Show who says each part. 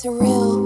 Speaker 1: It's real.